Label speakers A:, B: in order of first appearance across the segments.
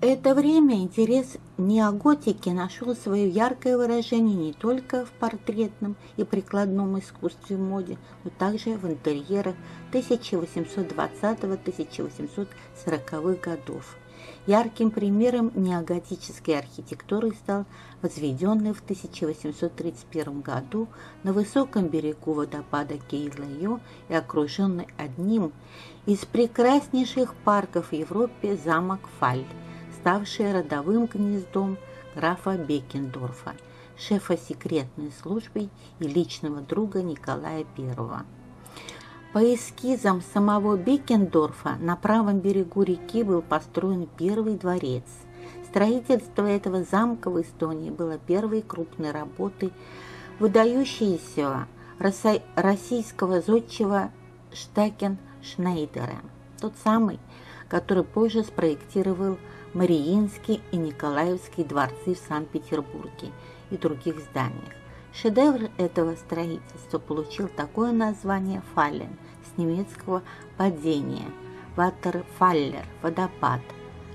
A: это время интерес неоготики нашел свое яркое выражение не только в портретном и прикладном искусстве моде, но также в интерьерах 1820-1840-х годов. Ярким примером неоготической архитектуры стал возведенный в 1831 году на высоком берегу водопада Кейлайо и окруженный одним из прекраснейших парков в Европе замок Фаль – ставшее родовым гнездом графа Бекендорфа, шефа секретной службы и личного друга Николая I. По эскизам самого Бекендорфа на правом берегу реки был построен первый дворец. Строительство этого замка в Эстонии было первой крупной работой выдающегося российского зодчего Штакен Шнейдера, тот самый, который позже спроектировал Мариинский и Николаевский дворцы в Санкт-Петербурге и других зданиях. Шедевр этого строительства получил такое название «Фаллен» с немецкого «падение», «Ватерфаллер» – «водопад»,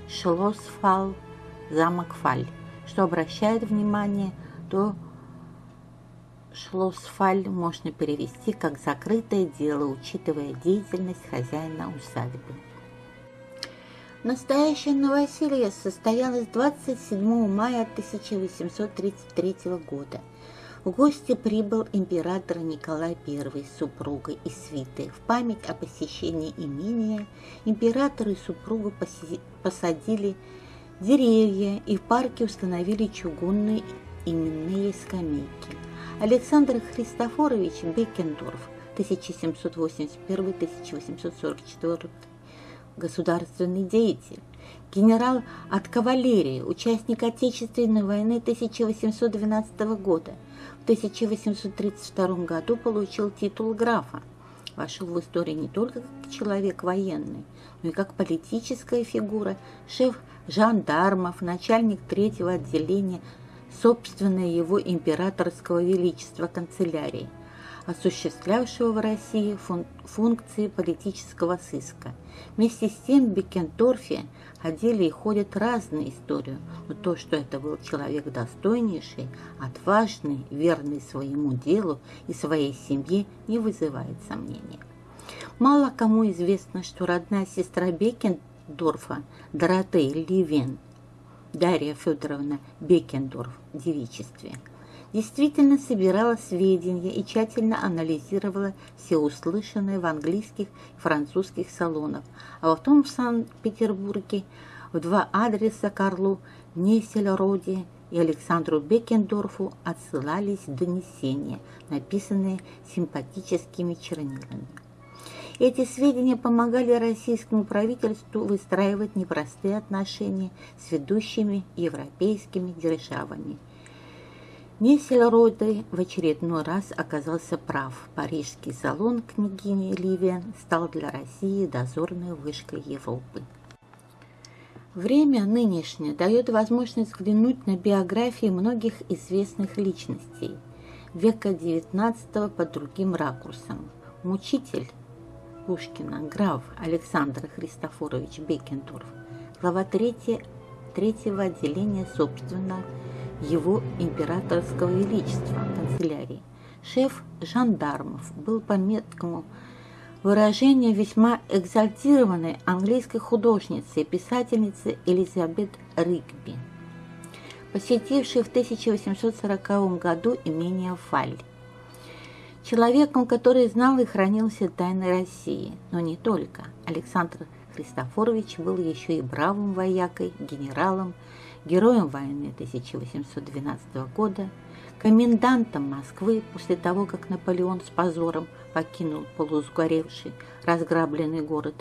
A: «Шлоссфалл» – «замок Фаль», что обращает внимание, то Шлоссфаль можно перевести как «закрытое дело», учитывая деятельность хозяина усадьбы. Настоящее новоселье состоялось 27 мая 1833 года. В гости прибыл император Николай I с супругой и свитой. В память о посещении имения император и супруга посадили деревья и в парке установили чугунные именные скамейки. Александр Христофорович Бекендорф 1781-1844 государственный деятель, генерал от кавалерии, участник Отечественной войны 1812 года. В 1832 году получил титул графа. Вошел в историю не только как человек военный, но и как политическая фигура, шеф жандармов, начальник третьего отделения собственное его императорского величества канцелярии – осуществлявшего в России фун функции политического сыска. Вместе с тем в Бекендорфе ходили и ходят разные истории, но то, что это был человек достойнейший, отважный, верный своему делу и своей семье, не вызывает сомнения. Мало кому известно, что родная сестра Бекендорфа, Доротея Ливен, Дарья Федоровна Бекендорф в девичестве – действительно собирала сведения и тщательно анализировала все услышанное в английских и французских салонах, а потом в Санкт-Петербурге в два адреса Карлу Несельроде и Александру Бекендорфу отсылались донесения, написанные симпатическими чернилами. Эти сведения помогали российскому правительству выстраивать непростые отношения с ведущими европейскими державами – Несельроды в очередной раз оказался прав. Парижский салон княгини Ливен стал для России дозорной вышкой Европы. Время нынешнее дает возможность взглянуть на биографии многих известных личностей века XIX под другим ракурсом. Мучитель Пушкина, граф Александр Христофорович Бекендорф, глава 3, третьего отделения, собственно, его императорского величества канцелярии. Шеф жандармов был по меткому выражению весьма экзальтированной английской художницы и писательницы Элизабет Ригби, посетившей в 1840 году имение Фаль. Человеком, который знал и хранил все тайны России, но не только. Александр Христофорович был еще и бравым воякой, генералом, героем войны 1812 года, комендантом Москвы после того, как Наполеон с позором покинул полусгоревший, разграбленный город,